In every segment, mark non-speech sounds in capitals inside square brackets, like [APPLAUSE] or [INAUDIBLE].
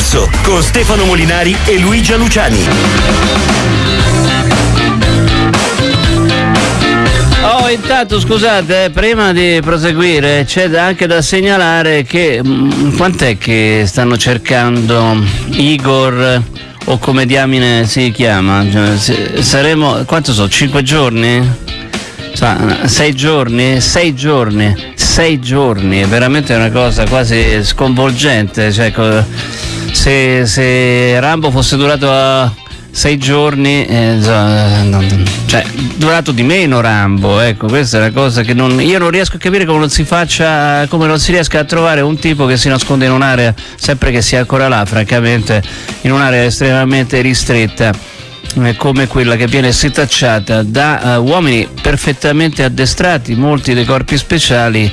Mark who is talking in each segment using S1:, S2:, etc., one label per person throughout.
S1: corso con Stefano Molinari e Luigia Luciani.
S2: Oh, intanto scusate, eh, prima di proseguire c'è anche da segnalare che mh, quant'è che stanno cercando Igor o come diamine si chiama? Cioè, saremo, quanto so, cinque giorni? sei giorni? Sei giorni, sei giorni, è veramente una cosa quasi sconvolgente. Cioè, se, se Rambo fosse durato a sei giorni, eh, cioè durato di meno Rambo, ecco, questa è una cosa che non, io non riesco a capire come non si faccia, come non si riesca a trovare un tipo che si nasconde in un'area, sempre che sia ancora là, francamente, in un'area estremamente ristretta eh, come quella che viene setacciata da uh, uomini perfettamente addestrati, molti dei corpi speciali.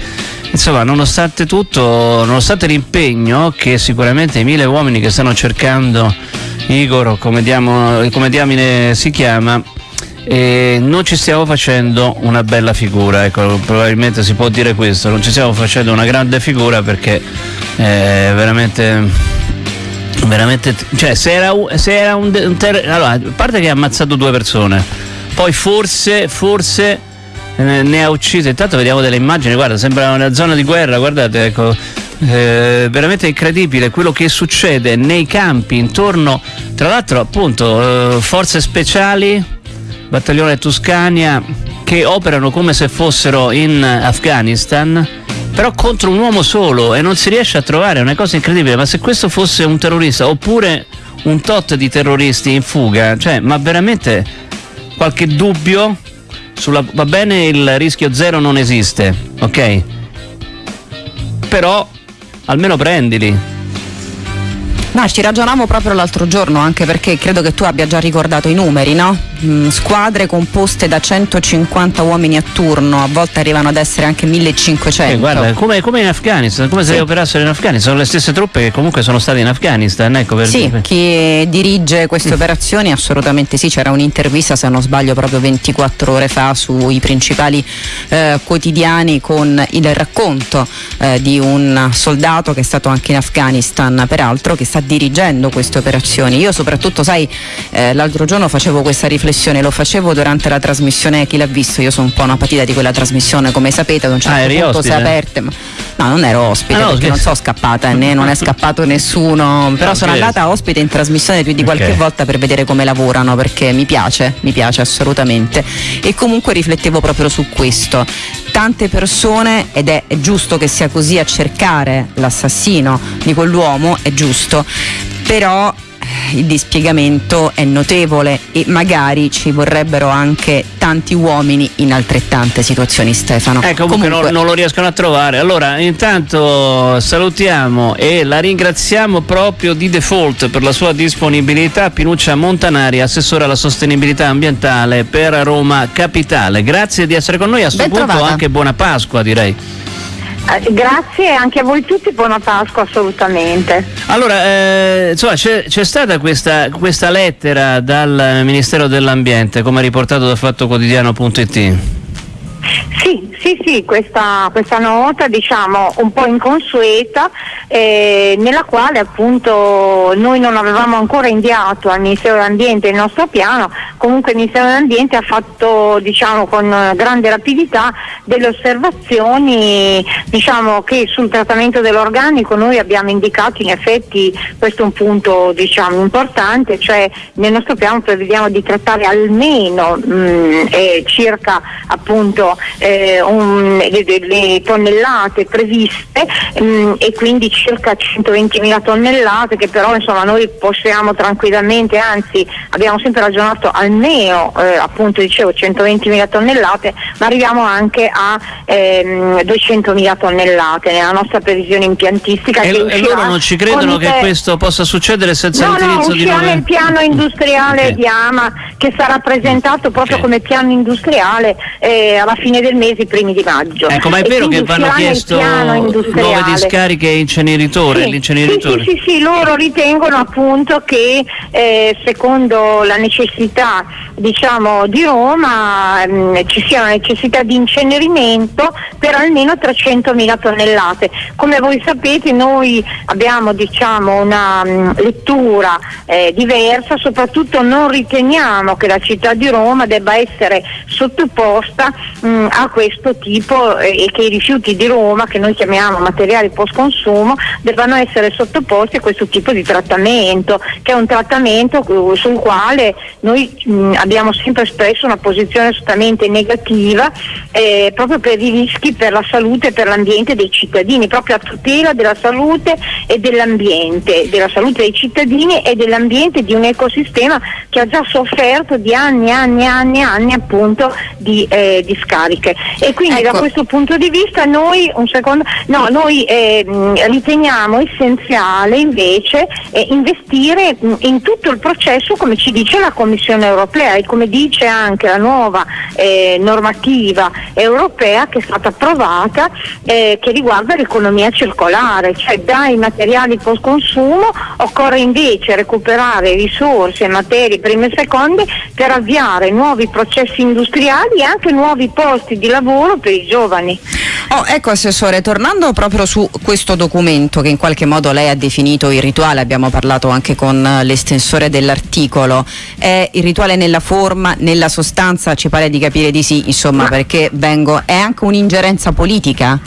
S2: Insomma, nonostante tutto, nonostante l'impegno che sicuramente i mille uomini che stanno cercando Igor, come, diamo, come diamine si chiama, e non ci stiamo facendo una bella figura, ecco, probabilmente si può dire questo, non ci stiamo facendo una grande figura perché è veramente veramente cioè se era, se era un, un ter- allora, a parte che ha ammazzato due persone poi forse forse ne ha uccise. Intanto vediamo delle immagini guarda sembra una zona di guerra guardate ecco. Eh, veramente incredibile quello che succede nei campi intorno. Tra l'altro appunto eh, forze speciali battaglione Tuscania che operano come se fossero in Afghanistan però contro un uomo solo e non si riesce a trovare, è una cosa incredibile, ma se questo fosse un terrorista oppure un tot di terroristi in fuga, cioè, ma veramente qualche dubbio sulla, va bene il rischio zero non esiste, ok? Però almeno prendili
S3: No, ci ragionavo proprio l'altro giorno, anche perché credo che tu abbia già ricordato i numeri, no? Mm, squadre composte da 150 uomini a turno, a volte arrivano ad essere anche 1500.
S2: Eh, guarda, come, come, in Afghanistan, come se sì. operassero in Afghanistan, sono le stesse truppe che comunque sono state in Afghanistan. Ecco, per
S3: sì, dire. chi dirige queste mm. operazioni assolutamente sì, c'era un'intervista, se non sbaglio, proprio 24 ore fa sui principali eh, quotidiani con il racconto eh, di un soldato che è stato anche in Afghanistan, peraltro, che sta dirigendo queste operazioni. Io soprattutto, sai, eh, l'altro giorno facevo questa riflessione, lo facevo durante la trasmissione Chi l'ha visto, io sono un po' una patita di quella trasmissione, come sapete, ad un certo ah, punto si è aperta. Ma... No, non ero ospite ah, no, perché non sono scappata, né non è scappato nessuno, però sono andata ospite in trasmissione più di qualche okay. volta per vedere come lavorano, perché mi piace, mi piace assolutamente. E comunque riflettevo proprio su questo tante persone, ed è, è giusto che sia così a cercare l'assassino di quell'uomo, è giusto, però il dispiegamento è notevole e magari ci vorrebbero anche tanti uomini in altrettante situazioni Stefano.
S2: Ecco, comunque, comunque non, non, lo riescono a trovare. Allora, intanto salutiamo e la ringraziamo proprio di default per la sua disponibilità Pinuccia Montanari, assessore alla sostenibilità ambientale per Roma Capitale. Grazie di essere con noi, a questo punto anche buona Pasqua direi.
S4: Eh, grazie anche a voi tutti, buona Pasqua assolutamente.
S2: Allora, eh, insomma, c'è, stata questa, questa, lettera dal Ministero dell'Ambiente, come riportato da fattoquotidiano.it?
S4: Sì, sì, questa, questa nota diciamo un po' inconsueta eh, nella quale appunto noi non avevamo ancora inviato al Ministero dell'Ambiente il nostro piano, comunque il Ministero dell'Ambiente ha fatto diciamo con grande rapidità delle osservazioni diciamo che sul trattamento dell'organico noi abbiamo indicato in effetti questo è un punto diciamo importante, cioè nel nostro piano prevediamo di trattare almeno mh, mm, eh, circa appunto eh, un, le, le, tonnellate previste mh, mm, e quindi circa 120.000 tonnellate che però insomma noi possiamo tranquillamente, anzi abbiamo sempre ragionato almeno eh, appunto dicevo 120.000 tonnellate, ma arriviamo anche a ehm, 200.000 tonnellate nella nostra previsione impiantistica.
S2: E, e loro non ci credono che questo possa succedere senza
S4: no,
S2: l'utilizzo
S4: no,
S2: di nuove...
S4: nel piano industriale okay. di Ama che sarà presentato proprio okay. come piano industriale eh, alla fine del mese, i primi di maggio.
S2: Ecco, ma è vero che vanno chiesto nuove discariche e inceneritori?
S4: Sì, sì, sì, sì, loro ritengono appunto che eh, secondo la necessità diciamo, di Roma mh, mm, ci sia una necessità di incenerimento per almeno 300.000 tonnellate. Come voi sapete noi abbiamo diciamo, una mh, mm, lettura eh, diversa, soprattutto non riteniamo che la città di Roma debba essere sottoposta mh, mm, a questo tipo eh, e che i rifiuti di Roma, che noi chiamiamo materiali post consumo, debbano essere sottoposti a questo tipo di trattamento, che è un trattamento sul quale noi mh, abbiamo sempre espresso una posizione assolutamente negativa eh, proprio per i rischi per la salute e per l'ambiente dei cittadini, proprio a tutela della salute e dell'ambiente, della salute dei cittadini e dell'ambiente di un ecosistema che ha già sofferto di anni anni anni anni appunto di, eh, di scariche. E quindi ecco. da questo punto di vista noi, secondo, no, noi eh, riteniamo essenziale invece eh, investire in tutto il processo come ci dice la Commissione europea e come dice anche la nuova eh, normativa europea che è stata approvata eh, che riguarda l'economia circolare, cioè dai materiali post consumo occorre invece recuperare risorse, materie prime e seconde per avviare nuovi processi industriali e anche nuovi posti di lavoro per i giovani.
S3: Oh, ecco Assessore, tornando proprio su questo documento che in qualche modo lei ha definito il rituale, abbiamo parlato anche con l'estensore dell'articolo, è il rituale nella forma, nella sostanza, ci pare di capire di sì, insomma, Ma... perché vengo, è anche un'ingerenza politica?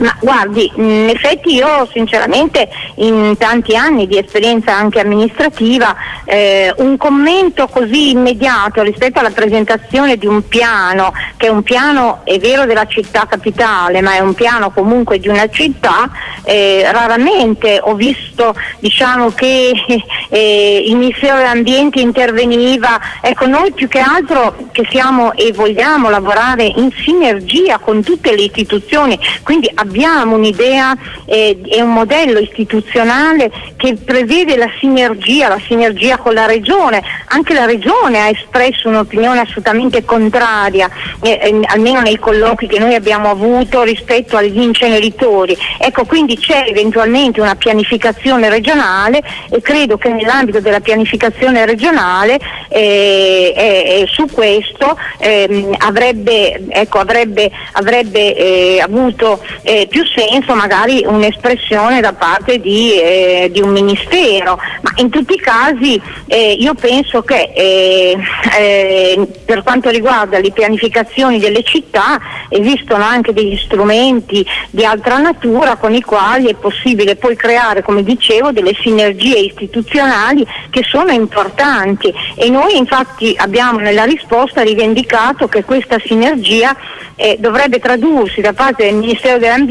S4: Ma guardi, in effetti io sinceramente in tanti anni di esperienza anche amministrativa eh, un commento così immediato rispetto alla presentazione di un piano, che è un piano è vero della città capitale, ma è un piano comunque di una città, eh, raramente ho visto diciamo, che [LAUGHS] eh, il Ministero dell'Ambiente interveniva, ecco noi più che altro che siamo e vogliamo lavorare in sinergia con tutte le istituzioni, quindi abbiamo un'idea eh, e un modello istituzionale che prevede la sinergia, la sinergia con la Regione. Anche la Regione ha espresso un'opinione assolutamente contraria, eh, eh, almeno nei colloqui che noi abbiamo avuto rispetto agli inceneritori. Ecco, quindi c'è eventualmente una pianificazione regionale e credo che nell'ambito della pianificazione regionale eh, su questo ehm, avrebbe, ecco, avrebbe, avrebbe eh, avuto più senso magari un'espressione da parte di, eh, di, un ministero, ma in tutti i casi eh, io penso che eh, eh, per quanto riguarda le pianificazioni delle città esistono anche degli strumenti di altra natura con i quali è possibile poi creare, come dicevo, delle sinergie istituzionali che sono importanti. E noi infatti abbiamo nella risposta rivendicato che questa sinergia eh, dovrebbe tradursi da parte del Ministero dell'Ambiente,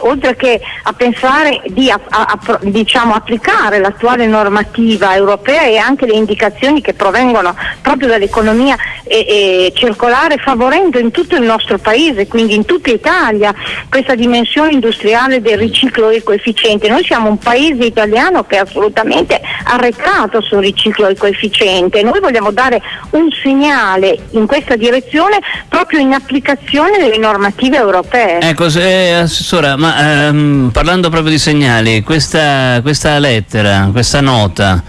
S4: oltre che a pensare di a, a, a, diciamo, applicare l'attuale normativa europea e anche le indicazioni che provengono proprio dall'economia e, e circolare, favorendo in tutto il nostro paese, quindi in tutta Italia, questa dimensione industriale del riciclo ecoefficiente. Noi siamo un paese italiano che assolutamente arretrato sul riciclo ecoefficiente. Noi vogliamo dare un segnale in questa direzione proprio in applicazione delle normative europee.
S2: Ecco, se, Assessora, ma ehm, parlando proprio di segnali, questa, questa lettera, questa nota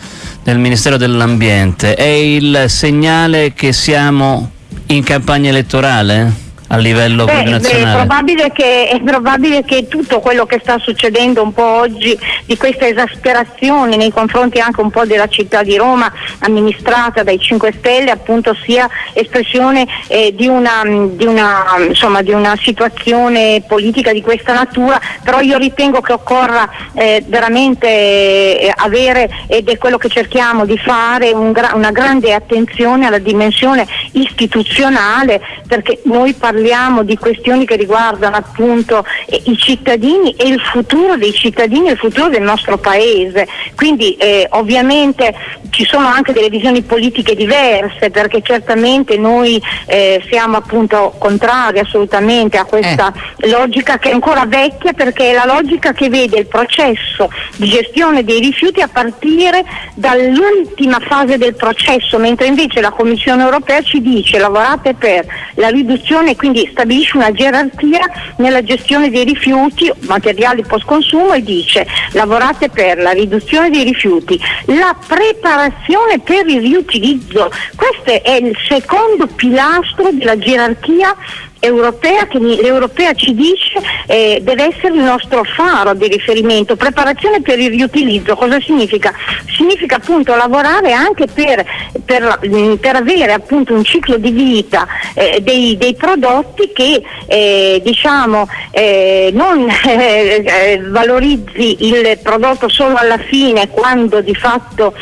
S2: del Ministero dell'Ambiente è il segnale che siamo in campagna elettorale? A livello beh, nazionale?
S4: Beh, è, probabile che, è probabile che tutto quello che sta succedendo un po' oggi di questa esasperazione nei confronti anche un po' della città di Roma amministrata dai 5 Stelle appunto sia espressione eh, di, una, di, una, insomma, di, una, situazione politica di questa natura, però io ritengo che occorra eh, veramente eh, avere, ed è quello che cerchiamo di fare, un gra- una grande attenzione alla dimensione istituzionale perché noi parliamo parliamo di questioni che riguardano appunto eh, i cittadini e il futuro dei cittadini e il futuro del nostro paese. Quindi eh, ovviamente ci sono anche delle visioni politiche diverse perché certamente noi eh, siamo appunto contrari assolutamente a questa eh. logica che è ancora vecchia perché è la logica che vede il processo di gestione dei rifiuti a partire dall'ultima fase del processo, mentre invece la Commissione europea ci dice lavorate per la riduzione quindi quindi stabilisce una gerarchia nella gestione dei rifiuti, materiali post consumo e dice lavorate per la riduzione dei rifiuti, la preparazione per il riutilizzo, questo è il secondo pilastro della gerarchia europea che l'europea ci dice eh, deve essere il nostro faro di riferimento. Preparazione per il riutilizzo, cosa significa? Significa appunto lavorare anche per, per, mm, per avere appunto un ciclo di vita eh, dei, dei, prodotti che eh, diciamo eh, non [LAUGHS] eh, eh, valorizzi il prodotto solo alla fine quando di fatto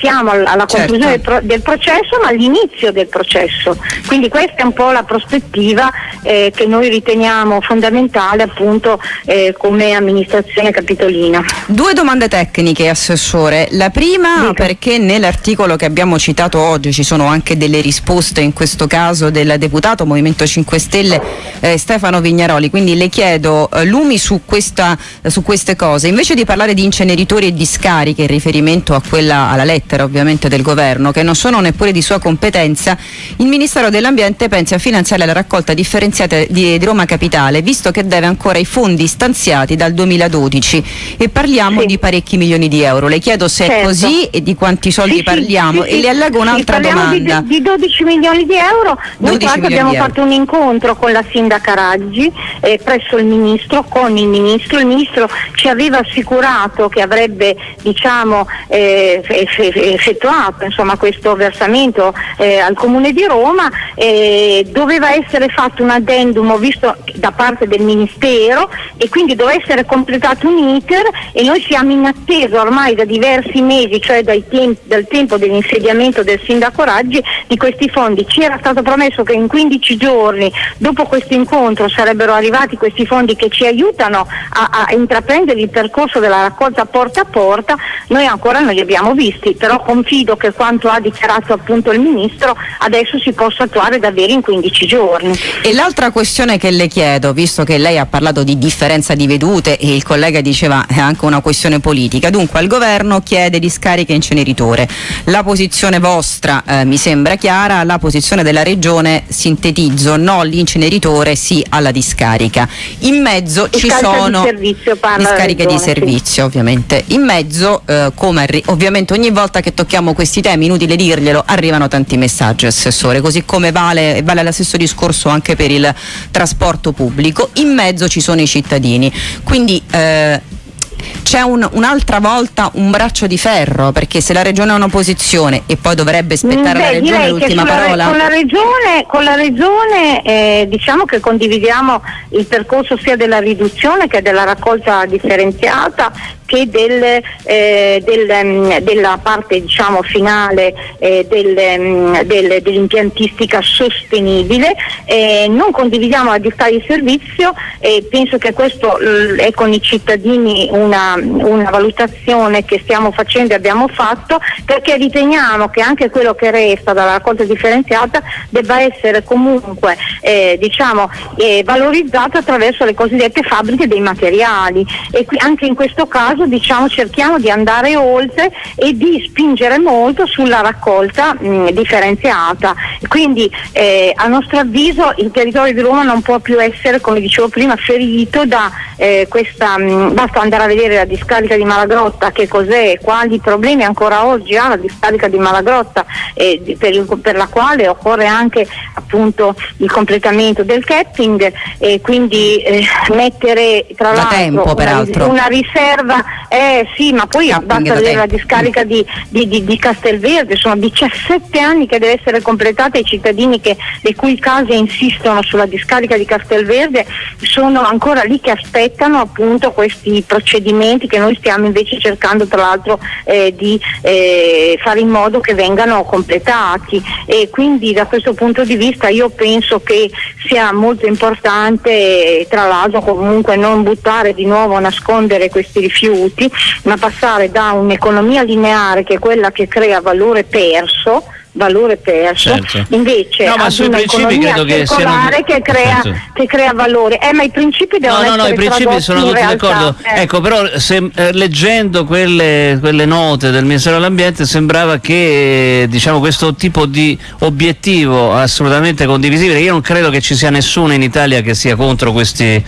S4: siamo alla conclusione certo. del, del processo ma all'inizio del processo. Quindi questa è un po' la prospettiva effettiva eh, che noi riteniamo fondamentale appunto eh, come amministrazione capitolina.
S3: Due domande tecniche, Assessore. La prima Dica. perché nell'articolo che abbiamo citato oggi ci sono anche delle risposte, in questo caso del deputato Movimento 5 Stelle eh, Stefano Vignaroli, quindi le chiedo eh, lumi su, questa, su queste cose. Invece di parlare di inceneritori e discariche in riferimento a quella, alla lettera ovviamente del governo, che non sono neppure di sua competenza, il Ministero dell'Ambiente pensa a finanziare la raccolta differenziata di, di, Roma Capitale, visto che deve ancora i fondi stanziati dal 2012 e parliamo sì. di parecchi milioni di euro. Le chiedo se certo. è così e di quanti soldi
S4: sì,
S3: parliamo
S4: sì,
S3: e le allego un'altra domanda.
S4: Di, di, 12 milioni di euro, noi abbiamo fatto un incontro con la sindaca Raggi eh, presso il ministro, con il ministro, il ministro ci aveva assicurato che avrebbe diciamo, eh, effettuato insomma, questo versamento eh, al Comune di Roma, doveva essere essere fatto un addendum visto da parte del Ministero e quindi doveva essere completato un iter e noi siamo in attesa ormai da diversi mesi, cioè temp- dal tempo dell'insediamento del sindaco Raggi, di questi fondi. Ci era stato promesso che in 15 giorni dopo questo incontro sarebbero arrivati questi fondi che ci aiutano a, a intraprendere il percorso della raccolta porta a porta, noi ancora non li abbiamo visti, però confido che quanto ha dichiarato appunto il Ministro adesso si possa attuare davvero in 15 giorni giorni.
S3: E l'altra questione che le chiedo, visto che lei ha parlato di differenza di vedute e il collega diceva è anche una questione politica, dunque al governo chiede discariche inceneritore. La posizione vostra eh, mi sembra chiara, la posizione della regione sintetizzo, no all'inceneritore, sì alla discarica. In mezzo
S4: discarica
S3: ci sono
S4: di
S3: discariche
S4: regione,
S3: di servizio sì. ovviamente. In mezzo, eh, come ovviamente ogni volta che tocchiamo questi temi, inutile dirglielo, arrivano tanti messaggi, Assessore, così come vale, vale lo stesso discorso discorso anche per il trasporto pubblico, in mezzo ci sono i cittadini. Quindi eh, c'è un, un'altra volta un braccio di ferro perché se la regione ha una posizione e poi dovrebbe aspettare
S4: Beh,
S3: la regione l'ultima parola
S4: con la regione, con la regione eh, diciamo che condividiamo il percorso sia della riduzione che della raccolta differenziata che del, eh, del, um, della parte diciamo, finale eh, del, um, dell'impiantistica sostenibile. Eh, non condividiamo la difesa di servizio e penso che questo l- è con i cittadini una, una, valutazione che stiamo facendo e abbiamo fatto perché riteniamo che anche quello che resta dalla raccolta differenziata debba essere comunque eh, diciamo, eh, valorizzato attraverso le cosiddette fabbriche dei materiali e qui, anche in questo caso caso diciamo, cerchiamo di andare oltre e di spingere molto sulla raccolta mh, differenziata. Quindi eh, a nostro avviso il territorio di Roma non può più essere, come dicevo prima, ferito da eh, questa, mh, basta andare a vedere la discarica di Malagrotta, che cos'è, quali problemi ancora oggi ha la discarica di Malagrotta, eh, per, il, per, la quale occorre anche appunto il completamento del capping e quindi eh, mettere tra
S3: da
S4: l'altro
S3: tempo,
S4: una, una riserva eh sì, ma poi Capping basta vedere la discarica di, di, di, di, Castelverde, sono 17 anni che deve essere completata e i cittadini che, le cui case insistono sulla discarica di Castelverde sono ancora lì che aspettano appunto questi procedimenti che noi stiamo invece cercando tra l'altro eh, di eh, fare in modo che vengano completati. E quindi da questo punto di vista io penso che sia molto importante tra l'altro comunque non buttare di nuovo a nascondere questi rifiuti rifiuti, ma passare da un'economia lineare che è quella che crea valore perso valore perso,
S2: Certo.
S4: invece
S2: No, ma sui principi credo che siano-
S4: che crea,
S2: Certo.
S4: che crea valore. Eh, ma i principi
S2: No,
S4: devono
S2: no, no,
S4: essere
S2: i principi sono tutti
S4: realtà.
S2: d'accordo.
S4: Eh.
S2: Ecco, però se, eh, leggendo quelle, quelle note del Ministero dell'Ambiente sembrava che diciamo, questo tipo di obiettivo assolutamente condivisibile, io non credo che ci sia nessuno in Italia che sia contro questi,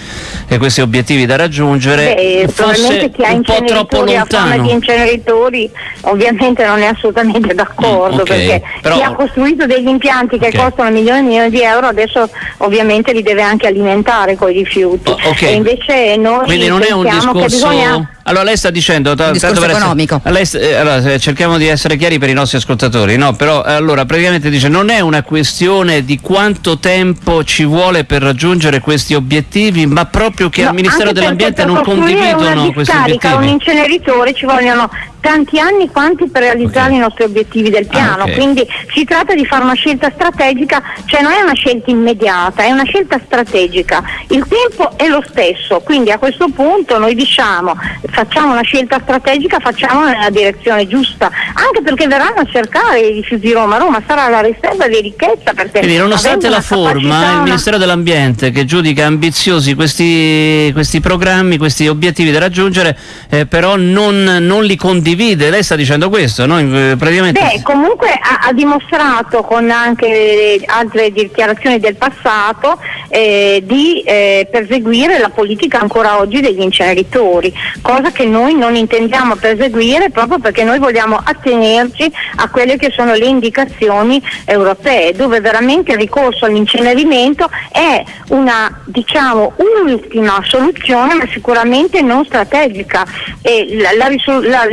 S2: eh, questi obiettivi da raggiungere,
S4: Beh,
S2: fosse
S4: probabilmente chi ha
S2: un po' troppo lontano.
S4: di inceneritori ovviamente non è assolutamente d'accordo
S2: Mm, ok,
S4: perché
S2: però-
S4: chi ha costruito degli impianti che
S2: Ok.
S4: costano milioni e milioni di euro adesso ovviamente li deve anche alimentare con i rifiuti
S2: Oh, ok.
S4: e invece noi
S2: Quindi non è un
S4: pensiamo che
S2: discorso.
S4: bisogna
S2: Allora lei sta dicendo.
S3: Un discorso
S2: per essere-
S3: economico.
S2: lei eh, allora, cerchiamo di essere chiari per i nostri ascoltatori, no? Però eh, allora praticamente dice non è una questione di quanto tempo ci vuole per raggiungere questi obiettivi, ma proprio che
S4: No,
S2: al Ministero dell'Ambiente non condividono questi
S4: discarica, un
S2: obiettivi.
S4: inceneritore ci vogliono tanti anni quanti per realizzare
S2: Ok.
S4: i nostri obiettivi del piano,
S2: Ah, ok.
S4: quindi si tratta di fare una scelta strategica, cioè non è una scelta immediata, è una scelta strategica. Il tempo è lo stesso, quindi a questo punto noi diciamo facciamo una scelta strategica, facciamola nella direzione giusta, anche perché verranno a cercare i rifiuti Roma, Roma sarà la riserva di ricchezza perché
S2: Quindi nonostante la
S4: una
S2: forma,
S4: capacità,
S2: il
S4: una-
S2: Ministero dell'Ambiente che giudica ambiziosi questi, questi programmi, questi obiettivi da raggiungere, eh, però non, non li condivide. Lei sta dicendo questo, no? Eh, Praticamente...
S4: Beh, comunque ha, ha dimostrato con anche altre dichiarazioni del passato eh, di eh, perseguire la politica ancora oggi degli inceneritori, cosa che noi non intendiamo perseguire proprio perché noi vogliamo attenerci a quelle che sono le indicazioni europee, dove veramente il ricorso all'incenerimento è una diciamo ultima soluzione ma sicuramente non strategica. E la- la la-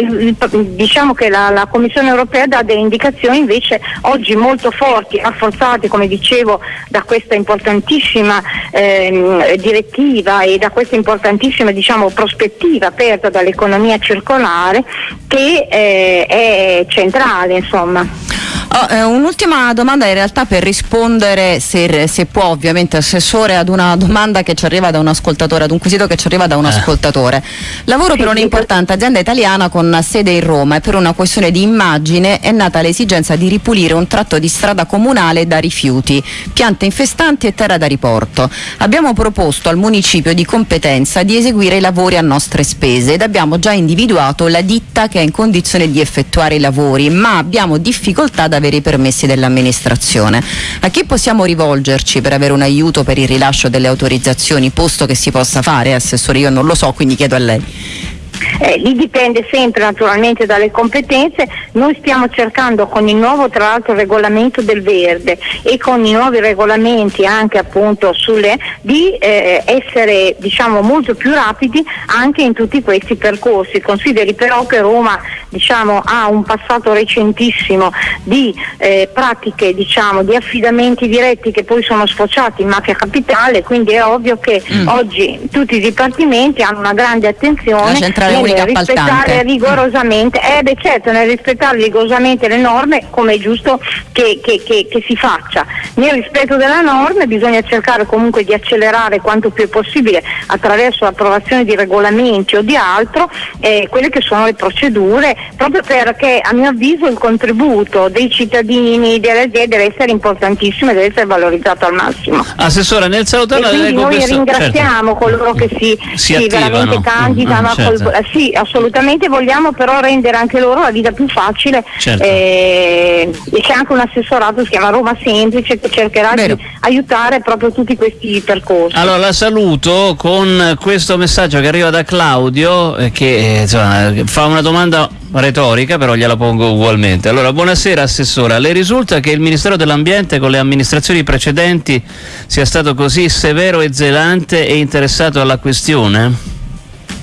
S4: diciamo che la, Commissione europea dà delle indicazioni invece oggi molto forti, rafforzate come dicevo da questa importantissima ehm, direttiva e da questa importantissima diciamo, prospettiva aperta dall'economia circolare che eh, è centrale insomma.
S3: Oh, eh, un'ultima domanda in realtà per rispondere, se, se può ovviamente, Assessore, ad una domanda che ci arriva da un ascoltatore, ad un quesito che ci arriva da un ascoltatore. Lavoro per un'importante azienda italiana con sede in Roma e per una questione di immagine è nata l'esigenza di ripulire un tratto di strada comunale da rifiuti, piante infestanti e terra da riporto. Abbiamo proposto al municipio di competenza di eseguire i lavori a nostre spese ed abbiamo già individuato la ditta che è in condizione di effettuare i lavori, ma abbiamo difficoltà ad avere i permessi dell'amministrazione. A chi possiamo rivolgerci per avere un aiuto per il rilascio delle autorizzazioni, posto che si possa fare, Assessore? Io non lo so, quindi chiedo a lei.
S4: Eh, lì dipende sempre naturalmente dalle competenze, noi stiamo cercando con il nuovo tra l'altro regolamento del verde e con i nuovi regolamenti anche appunto sulle, di eh, essere diciamo molto più rapidi anche in tutti questi percorsi. Consideri però che Roma diciamo, ha un passato recentissimo di eh, pratiche diciamo, di affidamenti diretti che poi sono sfociati in mafia capitale, quindi è ovvio che
S3: Mm.
S4: oggi tutti i dipartimenti hanno una grande attenzione
S3: La centrale
S4: nel
S3: unica
S4: rispettare rigorosamente, eh beh certo, nel rispettare rigorosamente le norme come è giusto che, che- che- che si faccia. Nel rispetto delle norme bisogna cercare comunque di accelerare quanto più è possibile attraverso l'approvazione di regolamenti o di altro eh, quelle che sono le procedure, proprio perché a mio avviso il contributo dei cittadini, delle aziende deve essere importantissimo e deve essere valorizzato al massimo.
S2: Assessore, nel
S4: E
S2: salutarla
S4: quindi
S2: leggo
S4: noi
S2: questo-
S4: ringraziamo
S2: certo.
S4: coloro che si,
S2: Si
S4: si veramente candidano.
S2: Mm,
S4: a
S2: certo.
S4: col- eh, sì, assolutamente vogliamo però rendere anche loro la vita più facile
S2: Certo.
S4: eh, e c'è anche un assessorato, si chiama Roma Semplice, che cercherà
S3: Vero.
S4: di aiutare proprio tutti questi percorsi.
S2: Allora la saluto con questo messaggio che arriva da Claudio eh, che eh, insomma, fa una domanda retorica però gliela pongo ugualmente. Allora buonasera Assessora, le risulta che il Ministero dell'Ambiente con le amministrazioni precedenti sia stato così severo e zelante e interessato alla questione?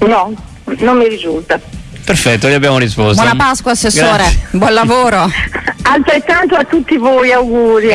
S4: No, non mi risulta.
S2: Perfetto, gli abbiamo risposto.
S3: Buona Pasqua, Assessore.
S2: Grazie.
S3: Buon lavoro.
S4: Altrettanto a tutti voi, auguri.